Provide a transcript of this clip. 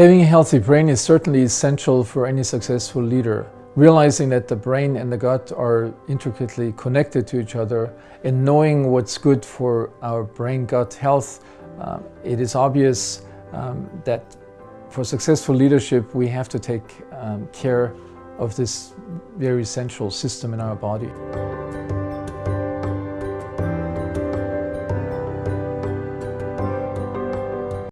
Having a healthy brain is certainly essential for any successful leader. Realizing that the brain and the gut are intricately connected to each other and knowing what's good for our brain-gut health, um, it is obvious um, that for successful leadership we have to take um, care of this very essential system in our body.